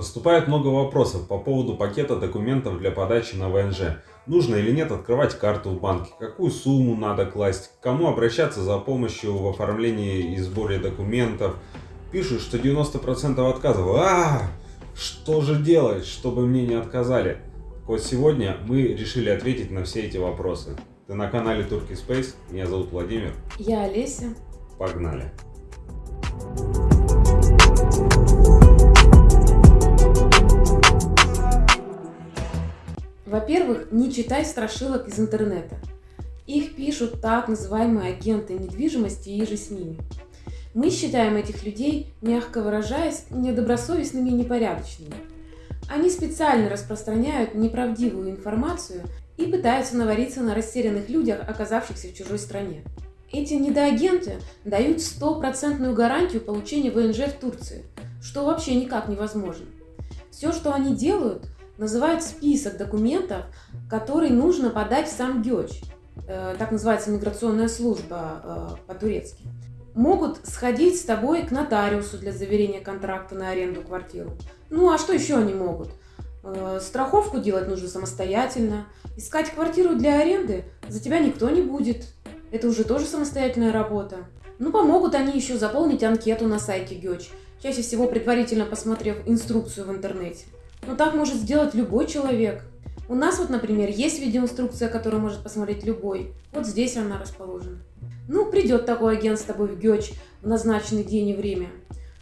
Поступает много вопросов по поводу пакета документов для подачи на ВНЖ. Нужно или нет открывать карту в банке, какую сумму надо класть, к кому обращаться за помощью в оформлении и сборе документов. Пишут, что 90% отказов. А, что же делать, чтобы мне не отказали? Вот сегодня мы решили ответить на все эти вопросы. Ты на канале Turkey Space, меня зовут Владимир. Я Олеся. Погнали. Во-первых, не читай страшилок из интернета. Их пишут так называемые агенты недвижимости и же с ними. Мы считаем этих людей, мягко выражаясь, недобросовестными и непорядочными. Они специально распространяют неправдивую информацию и пытаются навариться на растерянных людях, оказавшихся в чужой стране. Эти недоагенты дают стопроцентную гарантию получения ВНЖ в Турции, что вообще никак невозможно. Все, что они делают – называют список документов, которые нужно подать в сам ГЕЧ. Э, так называется миграционная служба э, по-турецки. Могут сходить с тобой к нотариусу для заверения контракта на аренду квартиру. Ну а что еще они могут? Э, страховку делать нужно самостоятельно. Искать квартиру для аренды за тебя никто не будет. Это уже тоже самостоятельная работа. Ну, помогут они еще заполнить анкету на сайте ГЕЧ, чаще всего предварительно посмотрев инструкцию в интернете. Но так может сделать любой человек. У нас вот, например, есть видеоинструкция, которую может посмотреть любой. Вот здесь она расположена. Ну, придет такой агент с тобой в ГЕЧ в назначенный день и время.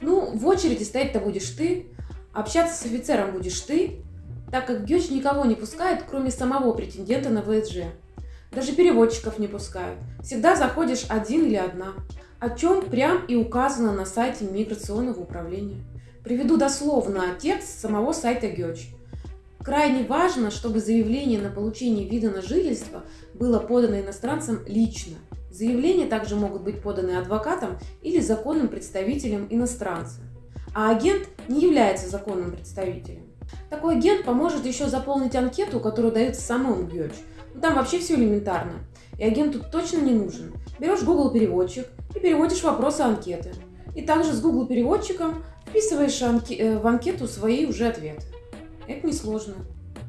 Ну, в очереди стоять-то будешь ты, общаться с офицером будешь ты, так как ГЕЧ никого не пускает, кроме самого претендента на ВСЖ. Даже переводчиков не пускают. Всегда заходишь один или одна. О чем прям и указано на сайте миграционного управления. Приведу дословно текст самого сайта ГЕЧ. Крайне важно, чтобы заявление на получение вида на жительство было подано иностранцам лично. Заявления также могут быть поданы адвокатом или законным представителем иностранца. А агент не является законным представителем. Такой агент поможет еще заполнить анкету, которую дают в самом ГЕЧ. Ну, там вообще все элементарно. И агент тут точно не нужен. Берешь Google переводчик и переводишь вопросы анкеты. И также с Google переводчиком вписываешь э, в анкету свои уже ответы. Это несложно.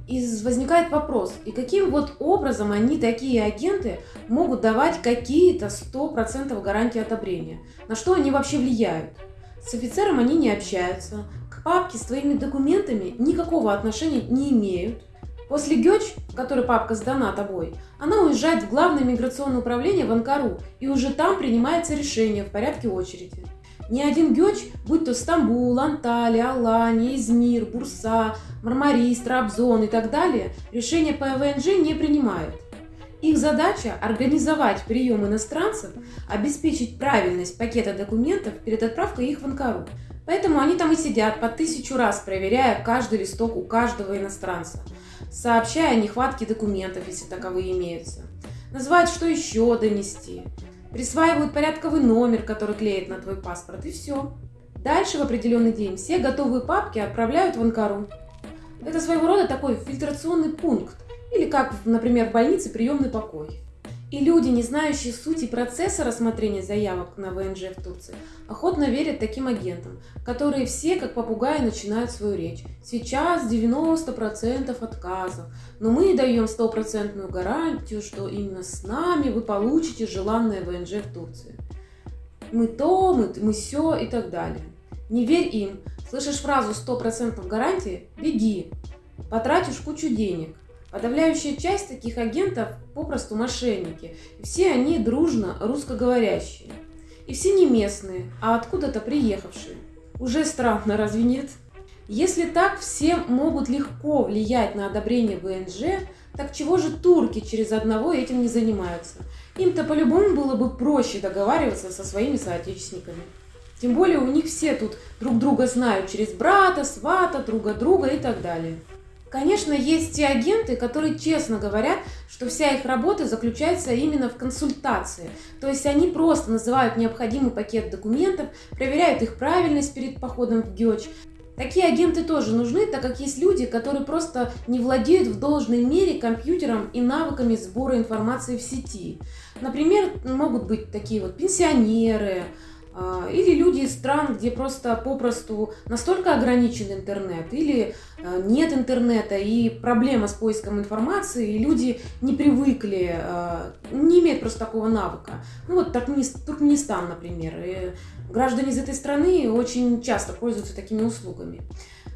И возникает вопрос, и каким вот образом они, такие агенты, могут давать какие-то 100% гарантии одобрения? На что они вообще влияют? С офицером они не общаются, к папке с твоими документами никакого отношения не имеют. После ГЕЧ, в которой папка сдана тобой, она уезжает в Главное миграционное управление в Анкару, и уже там принимается решение в порядке очереди. Ни один гёч, будь то Стамбул, Анталия, Алания, Измир, Бурса, Мармарис, Трабзон и так далее, решения по ВНЖ не принимают. Их задача – организовать прием иностранцев, обеспечить правильность пакета документов перед отправкой их в Анкару. Поэтому они там и сидят по тысячу раз, проверяя каждый листок у каждого иностранца, сообщая о нехватке документов, если таковые имеются. Называют, что еще донести присваивают порядковый номер, который клеит на твой паспорт, и все. Дальше в определенный день все готовые папки отправляют в Анкару. Это своего рода такой фильтрационный пункт, или как, например, в больнице приемный покой. И люди, не знающие сути процесса рассмотрения заявок на ВНЖ в Турции, охотно верят таким агентам, которые все, как попугаи, начинают свою речь. Сейчас 90% отказов, но мы даем стопроцентную гарантию, что именно с нами вы получите желанное ВНЖ в Турции. Мы то, мы, мы все и так далее. Не верь им. Слышишь фразу 100% гарантии? Беги. Потратишь кучу денег. Подавляющая часть таких агентов попросту мошенники. Все они дружно русскоговорящие. И все не местные, а откуда-то приехавшие. Уже странно, разве нет? Если так все могут легко влиять на одобрение ВНЖ, так чего же турки через одного этим не занимаются? Им-то по-любому было бы проще договариваться со своими соотечественниками. Тем более у них все тут друг друга знают через брата, свата, друга друга и так далее. Конечно, есть те агенты, которые честно говорят, что вся их работа заключается именно в консультации. То есть они просто называют необходимый пакет документов, проверяют их правильность перед походом в ГЕЧ. Такие агенты тоже нужны, так как есть люди, которые просто не владеют в должной мере компьютером и навыками сбора информации в сети. Например, могут быть такие вот пенсионеры, или люди из стран, где просто попросту настолько ограничен интернет, или а, нет интернета, и проблема с поиском информации, и люди не привыкли, а, не имеют просто такого навыка. Ну вот Туркменистан, например. И граждане из этой страны очень часто пользуются такими услугами.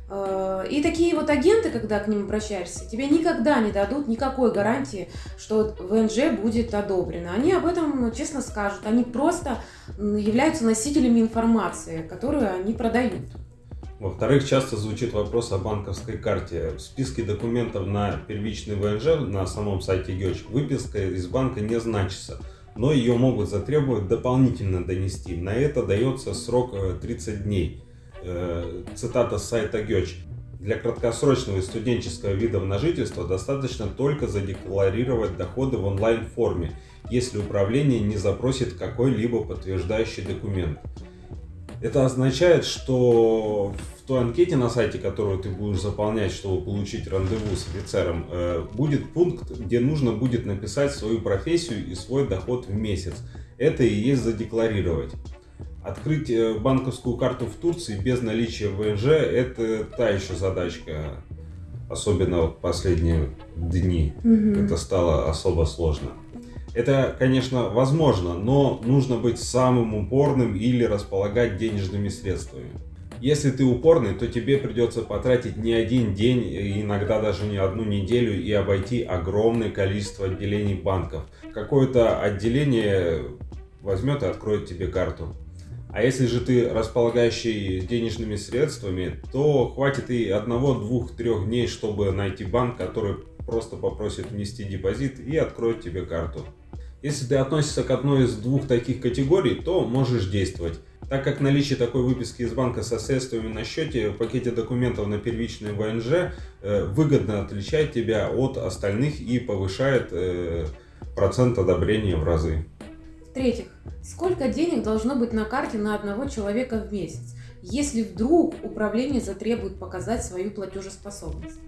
Э, и такие вот агенты, когда к ним обращаешься, тебе никогда не дадут никакой гарантии, что ВНЖ будет одобрено. Они об этом честно скажут. Они просто являются носителями информации, которую они продают. Во-вторых, часто звучит вопрос о банковской карте. В списке документов на первичный ВНЖ на самом сайте ГЕЧ выписка из банка не значится, но ее могут затребовать дополнительно донести. На это дается срок 30 э, дней. Э, цитата с сайта ГЕЧ. Для краткосрочного и студенческого вида на жительство достаточно только задекларировать доходы в онлайн-форме, если управление не запросит какой-либо подтверждающий документ. Это означает, что в той анкете на сайте, которую ты будешь заполнять, чтобы получить рандеву с офицером, э, будет пункт, где нужно будет написать свою профессию и свой доход в месяц. Это и есть задекларировать. Открыть э, банковскую карту в Турции без наличия ВНЖ – это та еще задачка, особенно в последние дни. Угу. Это стало особо сложно. Это, конечно, возможно, но нужно быть самым упорным или располагать денежными средствами. Если ты упорный, то тебе придется потратить не один день, иногда даже не одну неделю и обойти огромное количество отделений банков. Какое-то отделение возьмет и откроет тебе карту. А если же ты располагающий денежными средствами, то хватит и одного, двух, трех дней, чтобы найти банк, который просто попросит внести депозит и откроет тебе карту. Если ты относишься к одной из двух таких категорий, то можешь действовать. Так как наличие такой выписки из банка со средствами на счете в пакете документов на первичный ВНЖ э, выгодно отличает тебя от остальных и повышает э, процент одобрения в разы. В-третьих, сколько денег должно быть на карте на одного человека в месяц, если вдруг управление затребует показать свою платежеспособность?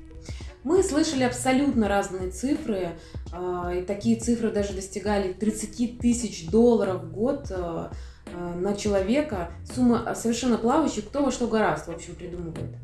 Мы слышали абсолютно разные цифры, а, и такие цифры даже достигали 30 тысяч долларов в год а, а, на человека. Сумма совершенно плавающая, кто во что гораздо, в общем, придумывает.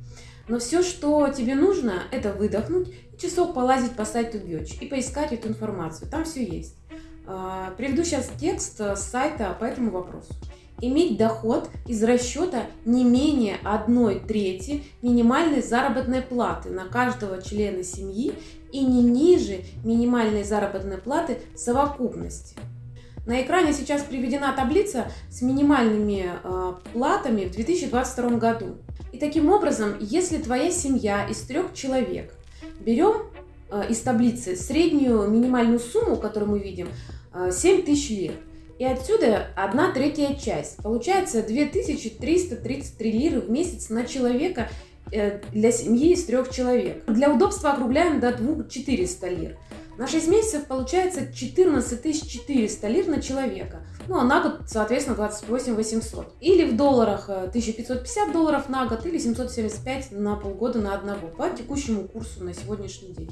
Но все, что тебе нужно, это выдохнуть, часок полазить по сайту Геч и поискать эту информацию. Там все есть. А, приведу сейчас текст с сайта по этому вопросу. Иметь доход из расчета не менее одной трети минимальной заработной платы на каждого члена семьи и не ниже минимальной заработной платы совокупности. На экране сейчас приведена таблица с минимальными э, платами в 2022 году. И таким образом, если твоя семья из трех человек, берем э, из таблицы среднюю минимальную сумму, которую мы видим, 7 э, тысяч лир. И отсюда одна третья часть. Получается 2333 лиры в месяц на человека э, для семьи из трех человек. Для удобства округляем до 2400 лир. На 6 месяцев получается 14 400 лир на человека. Ну, а на год, соответственно, 28 800. Или в долларах 1550 э, долларов на год, или 775 на полгода на одного, по текущему курсу на сегодняшний день.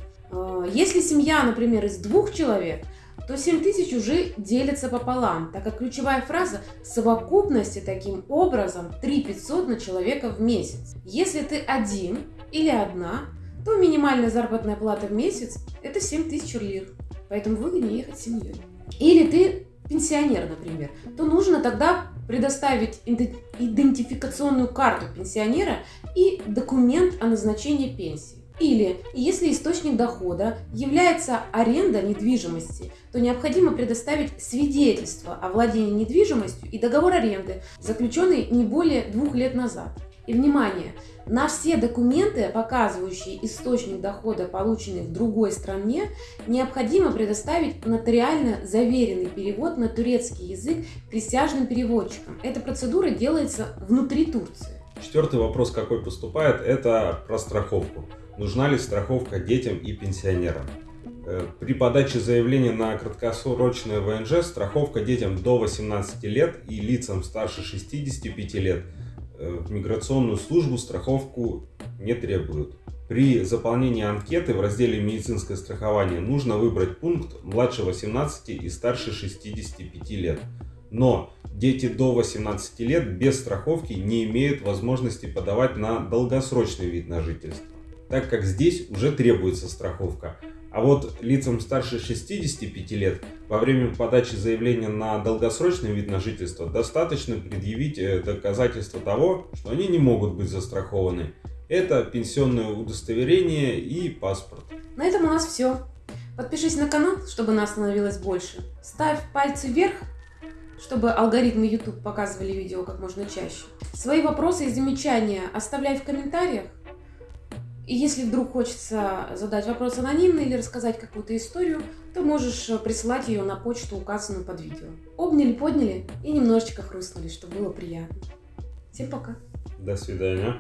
Если семья, например, из двух человек, то 7 тысяч уже делятся пополам, так как ключевая фраза в совокупности таким образом 3 500 на человека в месяц. Если ты один или одна, то минимальная заработная плата в месяц это 7 тысяч лир, поэтому выгоднее ехать с семьей. Или ты пенсионер, например, то нужно тогда предоставить идентификационную карту пенсионера и документ о назначении пенсии. Или, если источник дохода является аренда недвижимости, то необходимо предоставить свидетельство о владении недвижимостью и договор аренды, заключенный не более двух лет назад. И внимание, на все документы, показывающие источник дохода, полученный в другой стране, необходимо предоставить нотариально заверенный перевод на турецкий язык присяжным переводчикам. Эта процедура делается внутри Турции. Четвертый вопрос, какой поступает, это про страховку нужна ли страховка детям и пенсионерам. Э, при подаче заявления на краткосрочное ВНЖ страховка детям до 18 лет и лицам старше 65 лет в миграционную службу страховку не требуют. При заполнении анкеты в разделе «Медицинское страхование» нужно выбрать пункт «Младше 18 и старше 65 лет». Но дети до 18 лет без страховки не имеют возможности подавать на долгосрочный вид на жительство, так как здесь уже требуется страховка. А вот лицам старше 65 лет во время подачи заявления на долгосрочный вид на жительство достаточно предъявить э, доказательство того, что они не могут быть застрахованы. Это пенсионное удостоверение и паспорт. На этом у нас все. Подпишись на канал, чтобы нас становилось больше. Ставь пальцы вверх, чтобы алгоритмы YouTube показывали видео как можно чаще. Свои вопросы и замечания оставляй в комментариях. И если вдруг хочется задать вопрос анонимно или рассказать какую-то историю, то можешь присылать ее на почту, указанную под видео. Обняли, подняли и немножечко хрустнули, чтобы было приятно. Всем пока. До свидания.